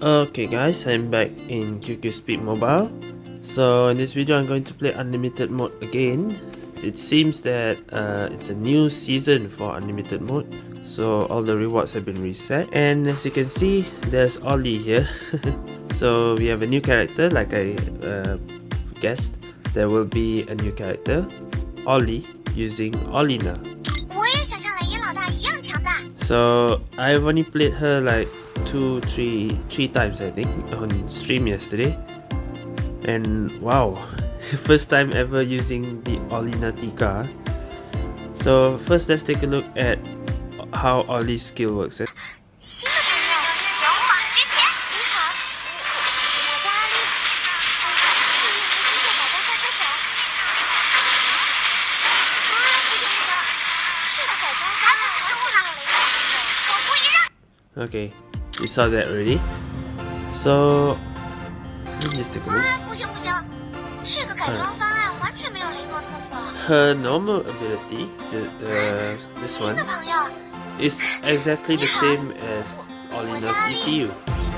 Okay guys, I'm back in QQ Speed Mobile. So in this video I'm going to play Unlimited mode again. It seems that uh, it's a new season for Unlimited mode. So all the rewards have been reset. And as you can see, there's Ollie here. so we have a new character like I uh, guessed. There will be a new character, Ollie, using Olina. So I've only played her like two, three, three times I think on stream yesterday. And wow, first time ever using the Olina Tika. So first let's take a look at how Ollie's skill works. Okay, we saw that already. So, let me just take a look. Her normal ability, the, the this one, is exactly the same as Olina's ECU.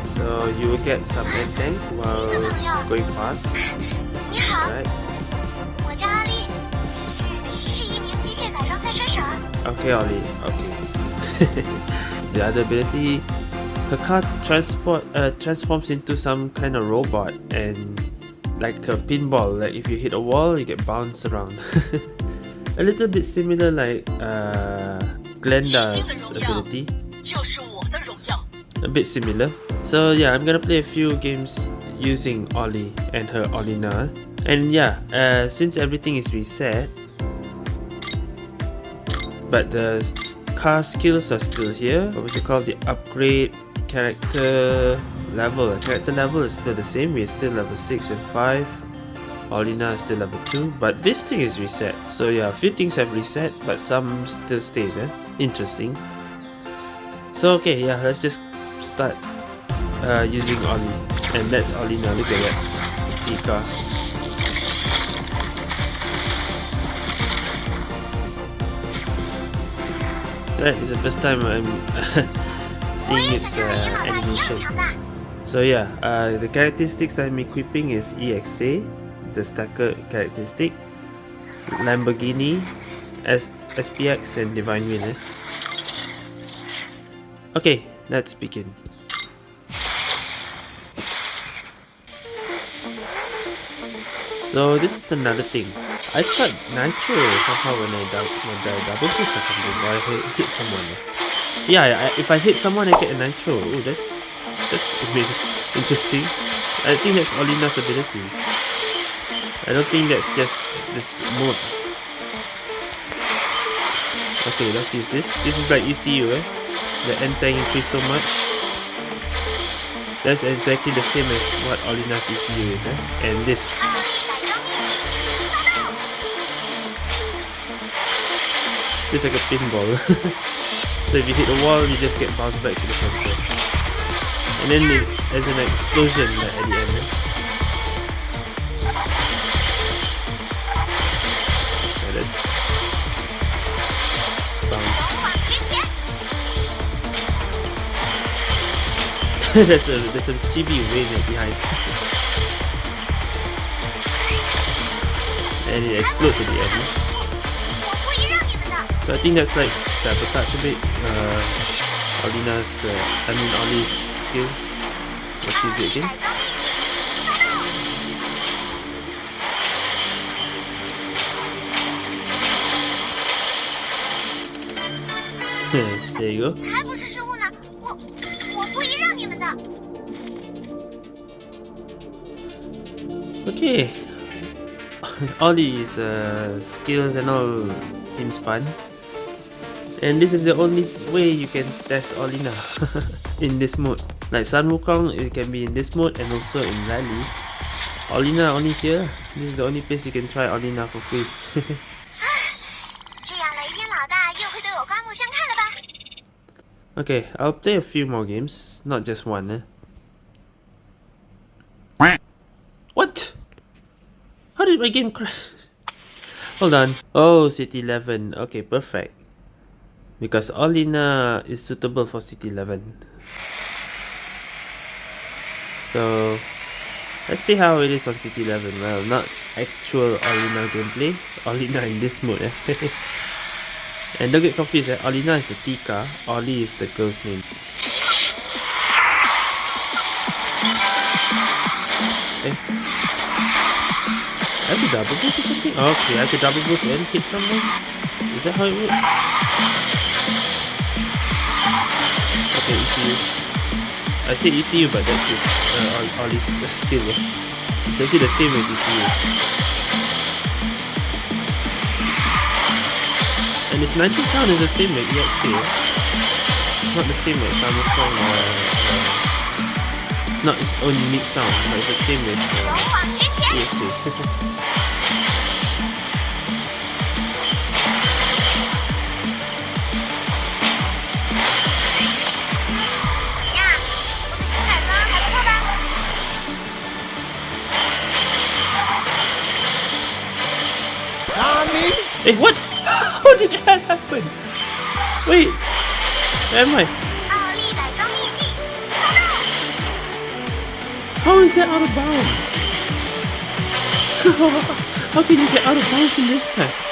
So you will get some end tank while going fast. Right. Okay, Ollie. Okay. the other ability her car transport uh, transforms into some kind of robot and like a pinball. Like if you hit a wall you get bounced around. A little bit similar like uh, Glenda's ability. A bit similar. So yeah I'm gonna play a few games using Ollie and her Olina. And yeah uh, since everything is reset but the car skills are still here. What was it called? The upgrade character level. Character level is still the same. We're still level 6 and 5. Olina is still level 2. But this thing is reset. So yeah, a few things have reset, but some still stays. Eh? Interesting. So okay, yeah, let's just start uh, using Ollie. And that's Olina. Look at that. Tika. That is the first time I'm seeing its uh, animation. So yeah, uh, the characteristics I'm equipping is EXA, the stacker characteristic, Lamborghini, S SPX and Divine Will. Eh? Okay, let's begin. So this is another thing. I tried Nitro somehow when I, when I double boost or something, or I hit someone. Yeah, I, if I hit someone, I get a Nitro. Oh, that's that's amazing. interesting. I think that's Olina's ability. I don't think that's just this mode. Okay, let's use this. This is like ECU, eh? The end tank increase so much. That's exactly the same as what Olina's ECU is, eh? And this It's like a pinball. so if you hit the wall, you just get bounced back to the center. And then there's an explosion like, at the end. Okay, let's bounce. there's a there's some chibi wave behind. and it explodes at the end. So I think that's like sabotage a bit. Uh, uh, I mean Ollie's skill. Let's use it again. there you go. Okay. Ollie's uh, skills and all seems fun. And this is the only way you can test Olina in this mode. Like Sun Wukong, it can be in this mode and also in Rally. Olina only here. This is the only place you can try Olina for free. okay, I'll play a few more games, not just one. Eh? What? How did my game crash? Hold on. Oh, City 11. Okay, perfect. Because Olina is suitable for City 11. So let's see how it is on City 11. Well, not actual Olina gameplay. Olina in this mode. Eh? and don't get confused, eh? Olina is the Tika, Oli is the girl's name. Eh? I have to double boost or something? Oh, okay, I have to double boost and hit someone? Is that how it works? Okay, ECU. I say ECU, but that's just uh, this skill. It's actually the same with ECU. And its Nitro sound is the same with EXA. Not the same with Samsung or... Uh, not its own unique sound, but it's the same with uh. Eh, 哎，what? How did that happen? Wait, where am I? How is that out of bounds? How can you get out of bounds in this map?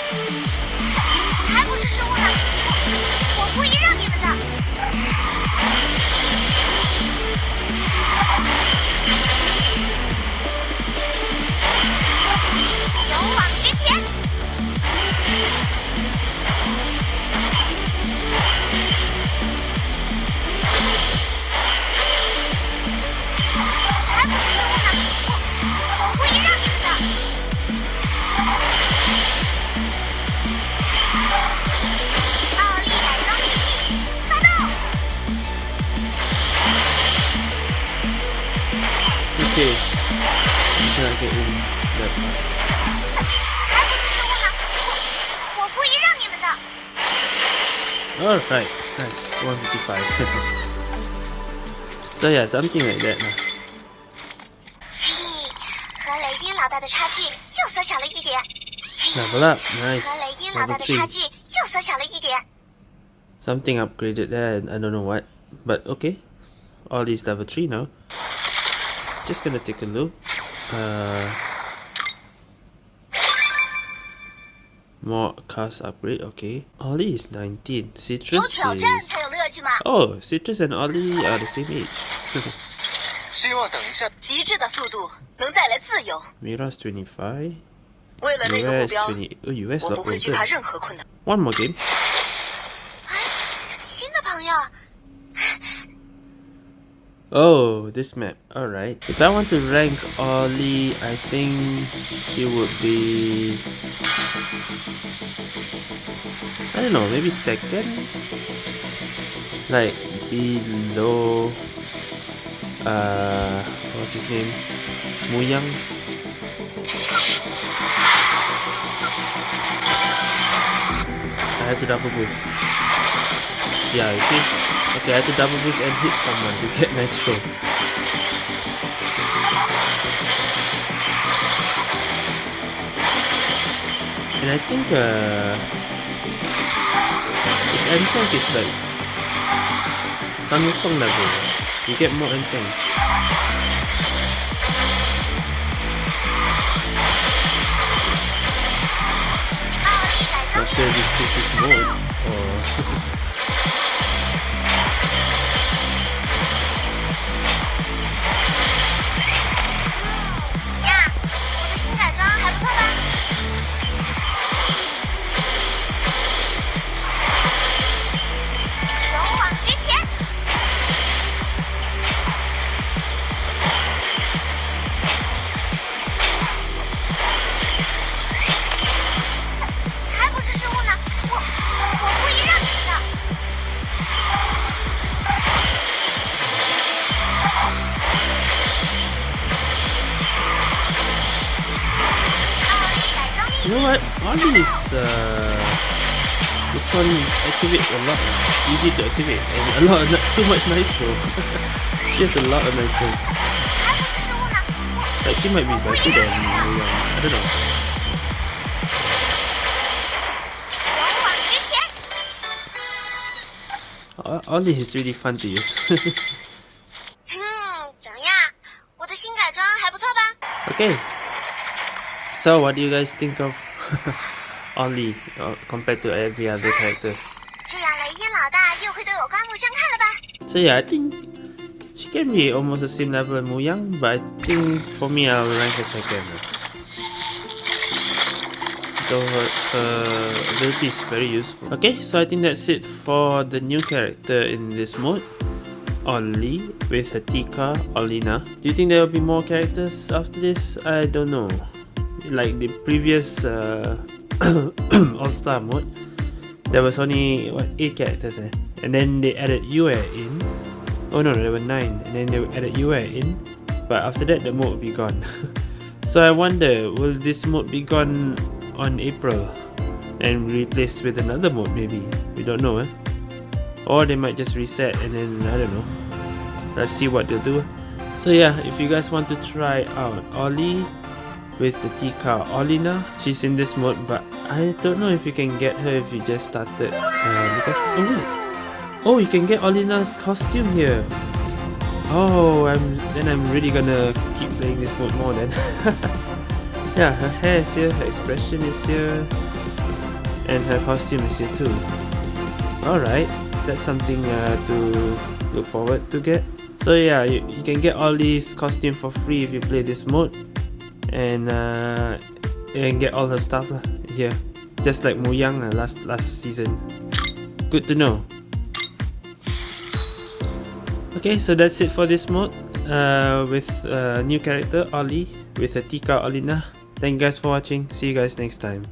Alright, nice, 155. so yeah, something like that. Level up, nice. Level 3. Something upgraded there, I don't know what. But okay, all these level 3 now. Just gonna take a look. Uh, more cars upgrade, okay. Ollie is 19. Citrus is... Oh, Citrus and Ollie are the same age. Mira's 25. US 20. Oh, US lot older. One more game. Oh, this map. Alright. If I want to rank Ollie, I think he would be... I don't know, maybe second? Like, below... Uh, what's his name? Muyang? I have to double boost. Yeah, you see? Okay, I have to double boost and hit someone to get nitro. And I think uh, this entank is like Sun Wukong level. You get more entank. Not sure if this is mode or You know what? Ollie is uh, this one activate a lot. Easy to activate and a lot of, not too much nitro. she has a lot of nitro. Like she might be better than I don't know. All this is really fun to use. Hmm, okay. So what do you guys think of Only uh, compared to every other character? 这样雷音老大又会对我刮目相看了吧？So I think she can be almost the same level as Muyang, but I think for me I'll rank her second. Though her, her ability is very useful. Okay, so I think that's it for the new character in this mode. Ollie with Hatika Olina. Do you think there will be more characters after this? I don't know. Like the previous uh, All-Star mode, there was only what eight characters eh? and then they added Yue in. Oh no, there were nine, and then they added Yue in. But after that, the mode will be gone. so I wonder, will this mode be gone on April and replaced with another mode? Maybe we don't know, eh? Or they might just reset and then I don't know. Let's see what they'll do. So yeah, if you guys want to try out Ollie with the Tika Olina, she's in this mode, but I don't know if you can get her if you just started uh, because oh wait, oh you can get Olina's costume here. Oh, I'm then I'm really gonna keep playing this mode more then. yeah, her hair is here, her expression is here, and her costume is here too. Alright, that's something uh, to look forward to get. So yeah, you, you can get all these costume for free if you play this mode, and uh, and get all her stuff lah here, just like Muyang uh, last last season. Good to know. Okay, so that's it for this mode uh, with a new character Ollie with a Tika Olina. Thank you guys for watching. See you guys next time.